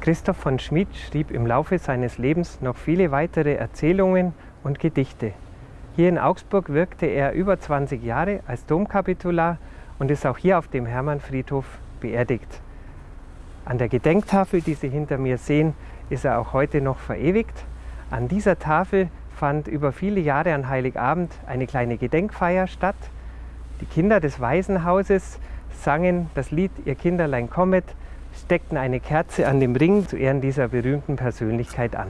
Christoph von Schmid schrieb im Laufe seines Lebens noch viele weitere Erzählungen und Gedichte. Hier in Augsburg wirkte er über 20 Jahre als Domkapitular und ist auch hier auf dem Hermannfriedhof beerdigt. An der Gedenktafel, die Sie hinter mir sehen, ist er auch heute noch verewigt. An dieser Tafel fand über viele Jahre an Heiligabend eine kleine Gedenkfeier statt. Die Kinder des Waisenhauses sangen das Lied Ihr Kinderlein kommet steckten eine Kerze an dem Ring zu Ehren dieser berühmten Persönlichkeit an.